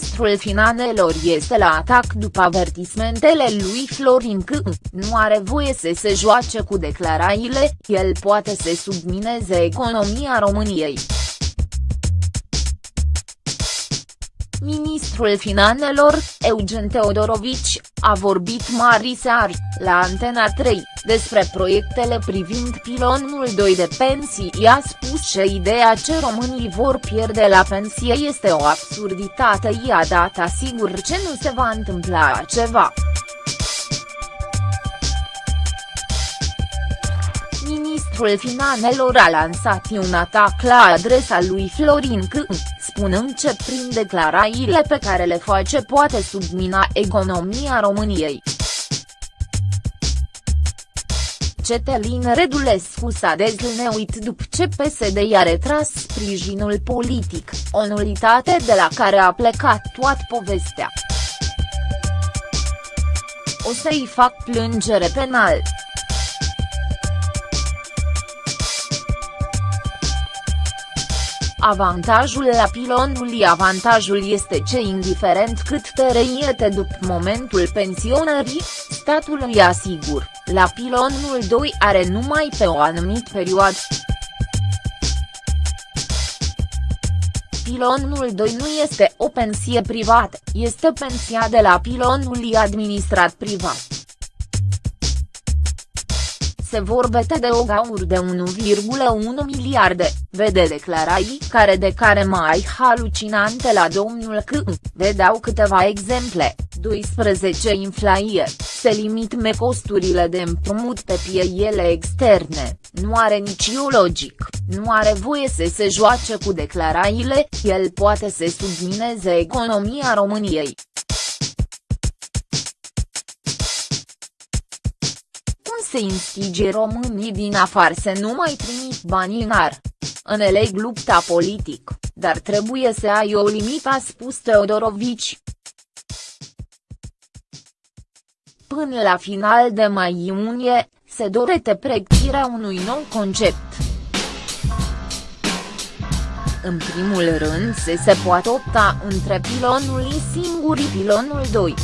Ministrul Finanțelor este la atac după avertismentele lui Florin că nu are voie să se joace cu declarațiile, el poate să submineze economia României. Ministrul Finanțelor, Eugen Teodorovici, a vorbit mari seari, la Antena 3, despre proiectele privind pilonul 2 de pensii i-a spus că ideea ce românii vor pierde la pensie este o absurditate i-a dat asigur ce nu se va întâmpla ceva. Ministrul Finanțelor a lansat un atac la adresa lui Florin Câ, spunând că prin declarațiile pe care le face poate submina economia României. Cetelin Redulescu s-a dezlneuit după ce PSD i-a retras sprijinul politic, o nulitate de la care a plecat toată povestea. O să-i fac plângere penal. Avantajul la pilonul avantajul este ce indiferent cât te reiete după momentul pensionării, statul îi asigur, la pilonul 2 are numai pe o anumită perioadă. Pilonul 2 nu este o pensie privată, este pensia de la pilonul administrat privat se vorbete de o gaură de 1,1 miliarde, vede declarații care de care mai halucinante la domnul C, vedeau câteva exemple, 12 inflaie, se limitme costurile de împrumut pe pieele externe, nu are nici logic, nu are voie să se joace cu declarațiile, el poate să submineze economia României. Se instige românii din afară să nu mai trimit bani în ar. Înțeleg lupta politic, dar trebuie să ai o limită a spus Teodorovici. Până la final de mai-iunie, se dorește pregătirea unui nou concept. În primul rând se se poate opta între pilonul singur și pilonul 2.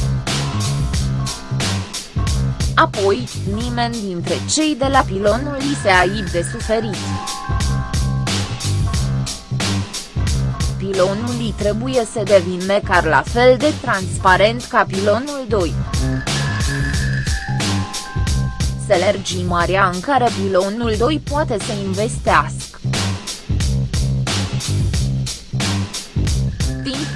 Apoi, nimeni dintre cei de la pilonul li se aib de suferit. Pilonul trebuie să devină măcar la fel de transparent ca pilonul 2. Să lergi marea în care pilonul 2 poate să investească.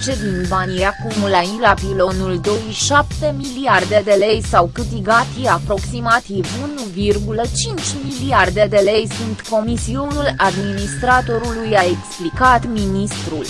Ce din banii acumulai la pilonul 27 miliarde de lei sau câtigati aproximativ 1,5 miliarde de lei sunt comisionul administratorului a explicat ministrul.